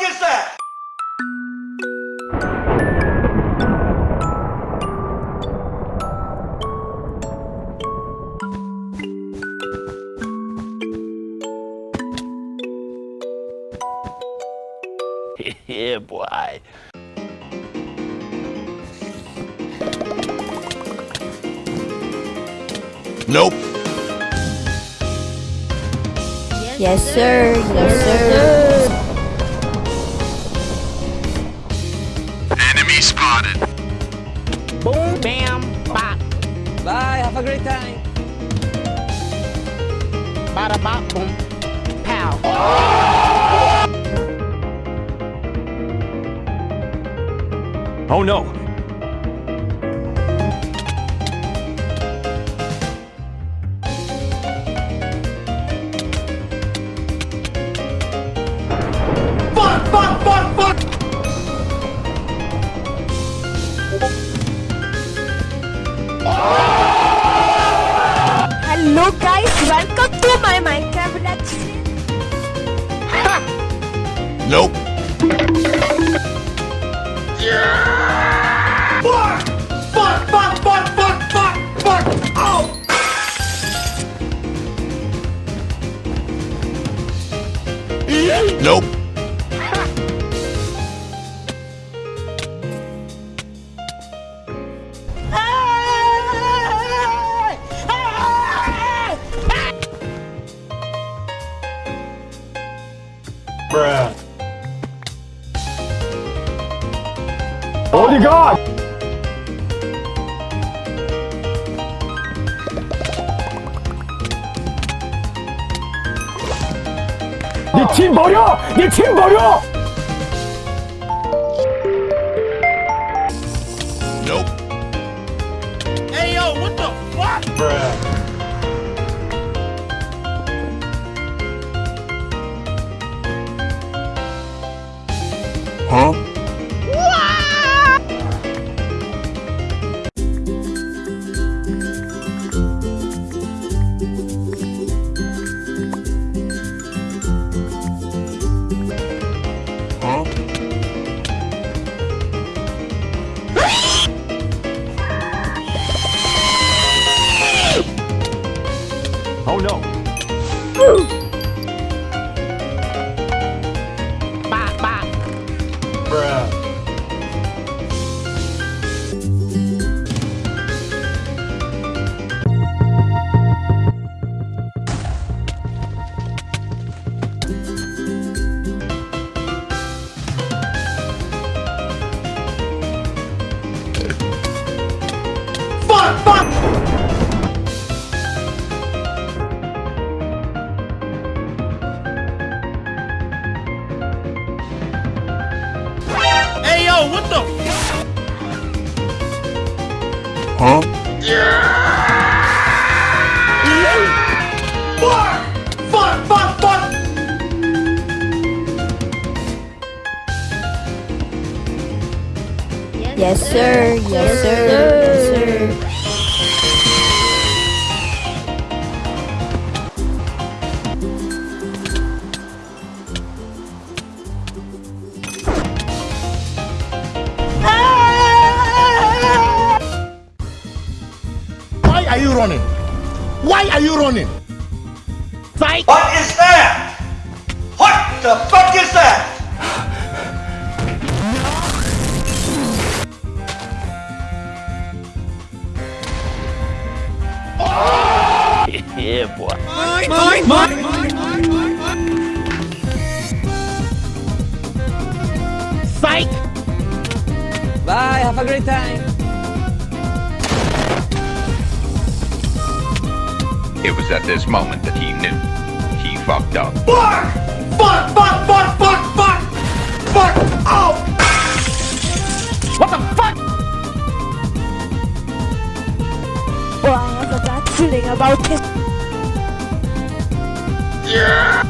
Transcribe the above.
fuck is that? yeah, boy. Nope. Yes, sir. Yes, sir. Enemy spotted. Boom, bam, bop. Bye, have a great time. Bada bop, boom. Pow. Oh no. Guys. Welcome Bruh. 어디 가? 네팀 버려! 네 팀 버려! Nope. Hey, yo, what the fuck? Bruh. Huh? Huh? Oh no. Hey, yo, what the Huh? Fuck! Fuck, fuck, fuck! Yes, sir. Yes, sir. Yes, sir. Running? Why are you running? Psych! What is that? What the fuck is that? yeah, boy. Psych! Bye, have a great time. It was at this moment that he knew. He fucked up. Fuck! Fuck, fuck, fuck, fuck, fuck! Fuck! Oh! What the fuck? Oh, I have a bad feeling about this. Yeah!